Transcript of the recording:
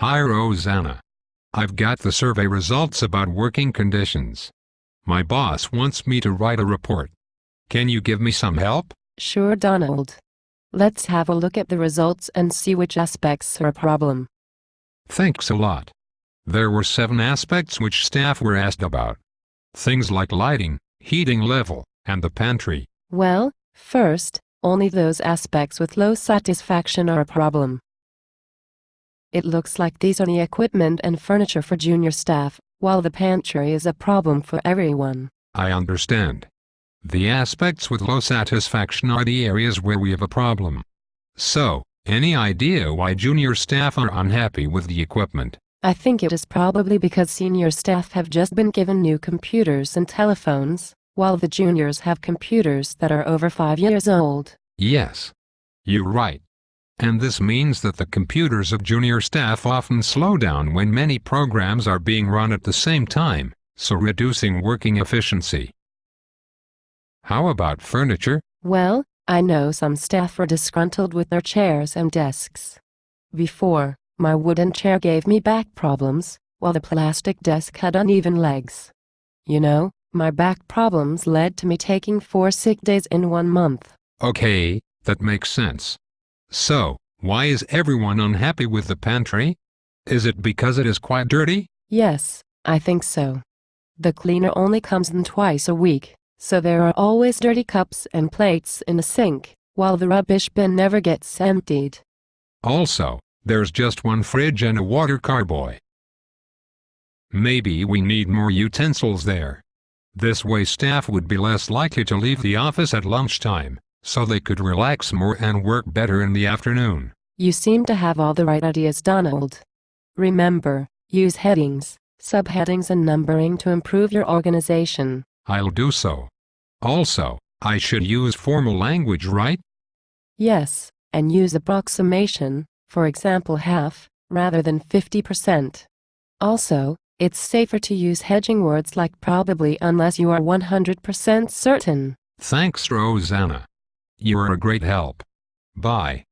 Hi Rosanna. I've got the survey results about working conditions. My boss wants me to write a report. Can you give me some help? Sure Donald. Let's have a look at the results and see which aspects are a problem. Thanks a lot. There were seven aspects which staff were asked about. Things like lighting, heating level, and the pantry. Well, first, only those aspects with low satisfaction are a problem. It looks like these are the equipment and furniture for junior staff, while the pantry is a problem for everyone. I understand. The aspects with low satisfaction are the areas where we have a problem. So, any idea why junior staff are unhappy with the equipment? I think it is probably because senior staff have just been given new computers and telephones, while the juniors have computers that are over five years old. Yes. You're right. And this means that the computers of junior staff often slow down when many programs are being run at the same time, so reducing working efficiency. How about furniture? Well, I know some staff are disgruntled with their chairs and desks. Before, my wooden chair gave me back problems, while the plastic desk had uneven legs. You know, my back problems led to me taking four sick days in one month. Okay, that makes sense. So, why is everyone unhappy with the pantry? Is it because it is quite dirty? Yes, I think so. The cleaner only comes in twice a week, so there are always dirty cups and plates in the sink, while the rubbish bin never gets emptied. Also, there's just one fridge and a water carboy. Maybe we need more utensils there. This way staff would be less likely to leave the office at lunchtime, so they could relax more and work better in the afternoon. You seem to have all the right ideas Donald. Remember, use headings, subheadings and numbering to improve your organization. I'll do so. Also, I should use formal language right? Yes, and use approximation, for example half, rather than 50%. Also, it's safer to use hedging words like probably unless you are 100% certain. Thanks Rosanna. You are a great help. Bye.